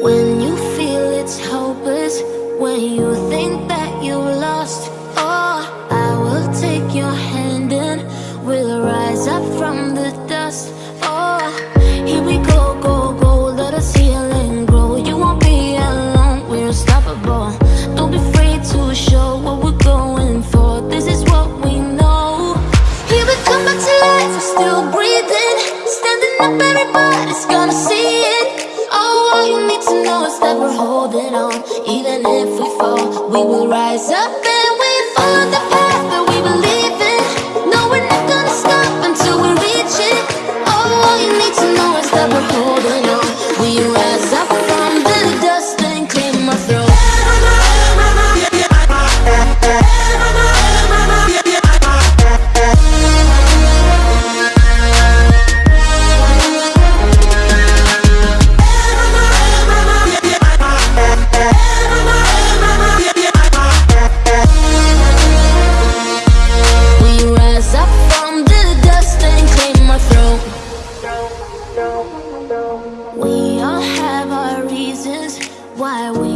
When you feel it's hopeless When you think that you have lost all oh, I will take your hand and We'll rise up from the dust. holding on. Even if we fall, we will rise up. why we